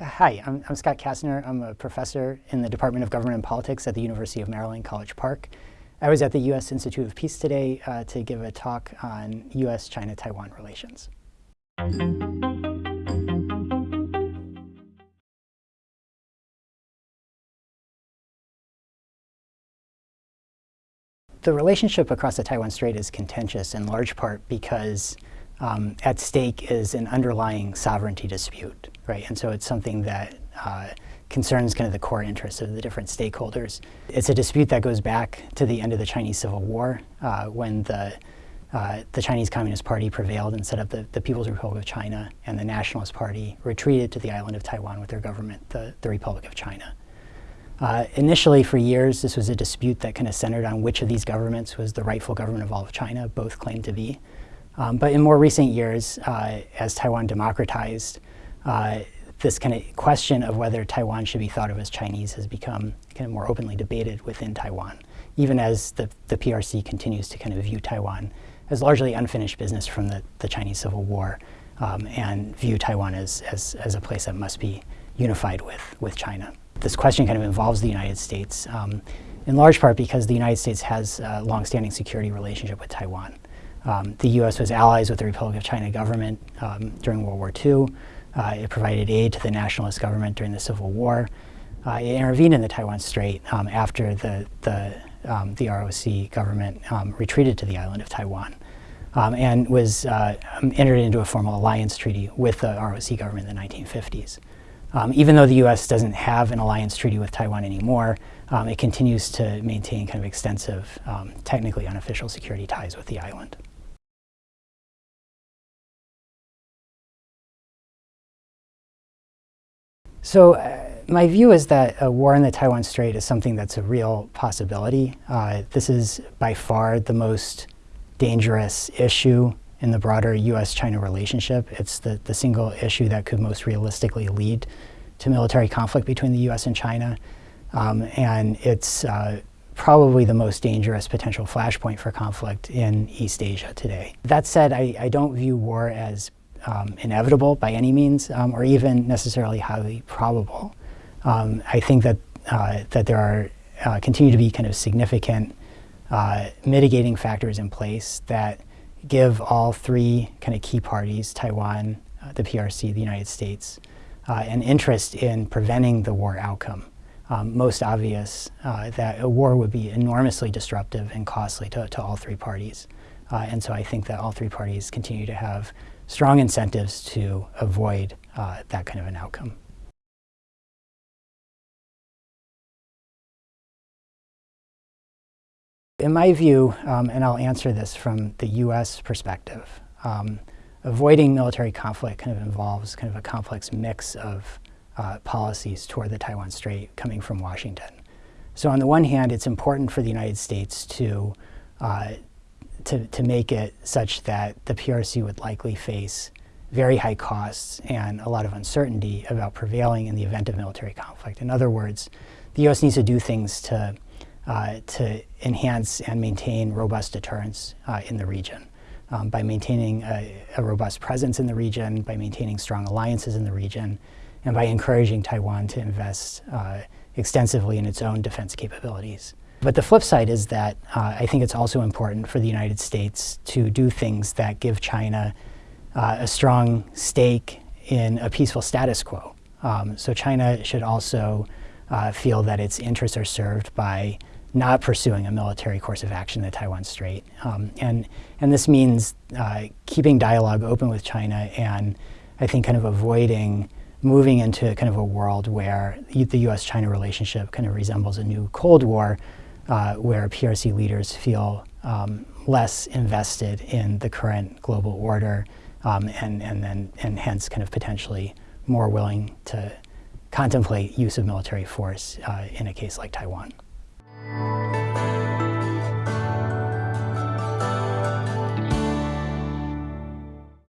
Hi, I'm, I'm, Scott Kastner. I'm a professor in the Department of Government and Politics at the University of Maryland, College Park. I was at the U.S. Institute of Peace today uh, to give a talk on U.S.-China-Taiwan relations. The relationship across the Taiwan Strait is contentious in large part because um, at stake is an underlying sovereignty dispute, right? And so it's something that uh, concerns kind of the core interests of the different stakeholders. It's a dispute that goes back to the end of the Chinese Civil War uh, when the uh, the Chinese Communist Party prevailed and set up the, the People's Republic of China, and the Nationalist Party retreated to the island of Taiwan with their government, the, the Republic of China. Uh, initially, for years, this was a dispute that kind of centered on which of these governments was the rightful government of all of China. Both claimed to be. Um, but in more recent years, uh, as Taiwan democratized, uh, this kind of question of whether Taiwan should be thought of as Chinese has become kind of more openly debated within Taiwan, even as the, the PRC continues to kind of view Taiwan as largely unfinished business from the, the Chinese Civil War um, and view Taiwan as, as, as a place that must be unified with, with China this question kind of involves the United States, um, in large part because the United States has a longstanding security relationship with Taiwan. Um, the U.S. was allies with the Republic of China government um, during World War II. Uh, it provided aid to the nationalist government during the Civil War. Uh, it intervened in the Taiwan Strait um, after the, the, um, the ROC government um, retreated to the island of Taiwan. Um, and was uh, entered into a formal alliance treaty with the ROC government in the 1950s. Um, even though the U.S. doesn't have an alliance treaty with Taiwan anymore, it continues to maintain kind of extensive, technically unofficial security ties with the island. So uh, my view is that a war in the Taiwan Strait is something that's a real possibility. Uh, this is by far the most dangerous issue in the broader U.S.-China relationship. It's the, the single issue that could most realistically lead to military conflict between the U.S. and China. Um, and it's uh, probably the most dangerous potential flashpoint for conflict in East Asia today. That said, I, I don't view war as um, inevitable by any means, um, or even necessarily highly probable. Um, I think that, uh, that there are uh, continue to be kind of significant uh, mitigating factors in place that give all three kind of key parties, Taiwan, uh, the PRC, the United States, uh, an interest in preventing the war outcome. Um, most obvious uh, that a war would be enormously disruptive and costly to, to all three parties. Uh, and so I think that all three parties continue to have strong incentives to avoid uh, that kind of an outcome. In my view, um, and I'll answer this from the U.S. perspective, um, avoiding military conflict kind of involves kind of a complex mix of uh, policies toward the Taiwan Strait coming from Washington. So on the one hand, it's important for the United States to, uh, to, to make it such that the PRC would likely face very high costs and a lot of uncertainty about prevailing in the event of military conflict. In other words, the U.S. needs to do things to uh, to enhance and maintain robust deterrence uh, in the region. Um, by maintaining a, a, robust presence in the region, by maintaining strong alliances in the region, and by encouraging Taiwan to invest uh, extensively in its own defense capabilities. But the flip side is that uh, I think it's also important for the United States to do things that give China uh, a strong stake in a peaceful status quo. Um, so China should also uh, feel that its interests are served by not pursuing a military course of action in the Taiwan Strait. Um, and, and this means uh, keeping dialogue open with China and I think kind of avoiding moving into kind of a world where the U.S.-China relationship kind of resembles a new Cold War uh, where PRC leaders feel um, less invested in the current global order um, and, and, then, and hence kind of potentially more willing to contemplate use of military force uh, in a case like Taiwan.